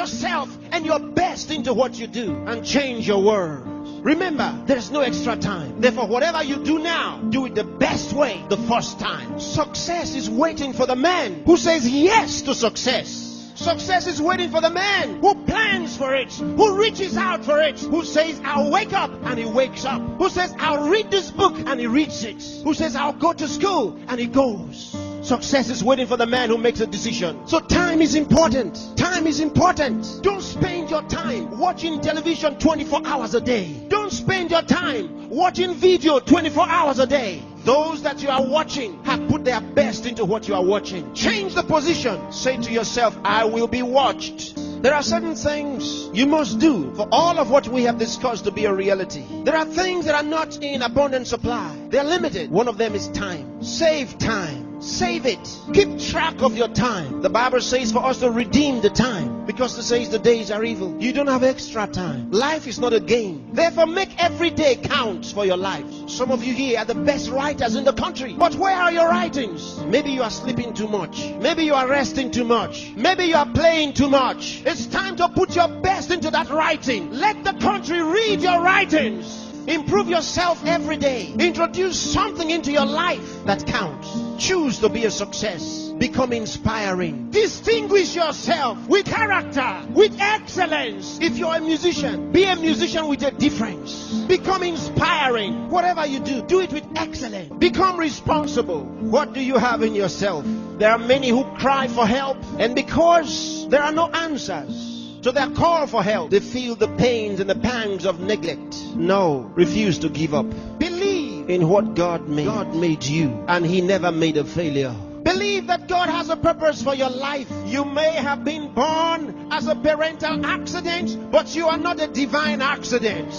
yourself and your best into what you do and change your words. Remember, there is no extra time. Therefore, whatever you do now, do it the best way the first time. Success is waiting for the man who says yes to success. Success is waiting for the man who plans for it, who reaches out for it, who says, I'll wake up and he wakes up, who says, I'll read this book and he reads it, who says, I'll go to school and he goes. Success is waiting for the man who makes a decision. So time is important. Time is important. Don't spend your time watching television 24 hours a day. Don't spend your time watching video 24 hours a day. Those that you are watching have put their best into what you are watching. Change the position. Say to yourself, I will be watched. There are certain things you must do for all of what we have discussed to be a reality. There are things that are not in abundant supply. They're limited. One of them is time. Save time. Save it. Keep track of your time. The Bible says for us to redeem the time because it says the days are evil. You don't have extra time. Life is not a game. Therefore, make every day count for your life. Some of you here are the best writers in the country. But where are your writings? Maybe you are sleeping too much. Maybe you are resting too much. Maybe you are playing too much. It's time to put your best into that writing. Let the country read your writings. Improve yourself every day. Introduce something into your life that counts. Choose to be a success. Become inspiring. Distinguish yourself with character, with excellence. If you're a musician, be a musician with a difference. Become inspiring. Whatever you do, do it with excellence. Become responsible. What do you have in yourself? There are many who cry for help, and because there are no answers, to their call for help, they feel the pains and the pangs of neglect. No, refuse to give up. Believe in what God made. God made you, and He never made a failure. Believe that God has a purpose for your life. You may have been born as a parental accident, but you are not a divine accident.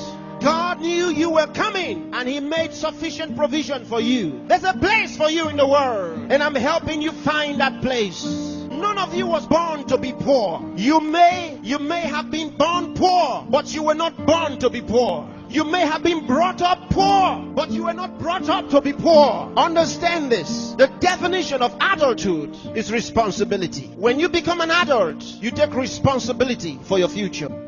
God knew you were coming and He made sufficient provision for you. There's a place for you in the world, and I'm helping you find that place none of you was born to be poor. You may, you may have been born poor, but you were not born to be poor. You may have been brought up poor, but you were not brought up to be poor. Understand this. The definition of adulthood is responsibility. When you become an adult, you take responsibility for your future.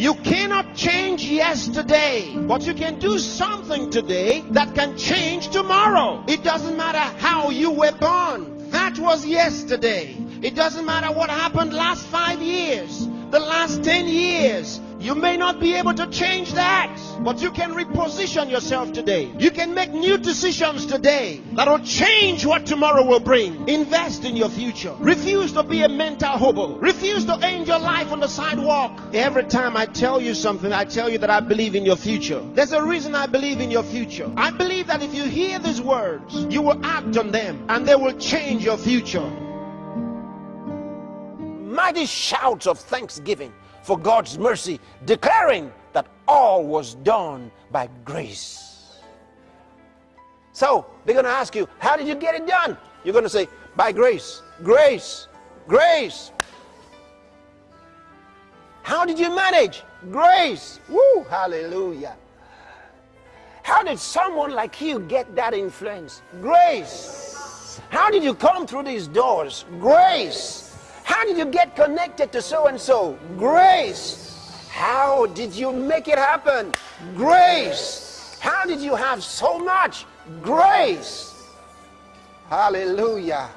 You cannot change yesterday, but you can do something today that can change tomorrow. It doesn't matter how you were born. That was yesterday. It doesn't matter what happened last five years, the last 10 years. You may not be able to change that, but you can reposition yourself today. You can make new decisions today that will change what tomorrow will bring. Invest in your future. Refuse to be a mental hobo. Refuse to end your life on the sidewalk. Every time I tell you something, I tell you that I believe in your future. There's a reason I believe in your future. I believe that if you hear these words, you will act on them and they will change your future. Mighty shouts of thanksgiving for God's mercy, declaring that all was done by grace. So they're going to ask you, How did you get it done? You're going to say, By grace, grace, grace. How did you manage? Grace. Woo, hallelujah. How did someone like you get that influence? Grace. How did you come through these doors? Grace. How did you get connected to so and so? Grace. How did you make it happen? Grace. How did you have so much? Grace. Hallelujah.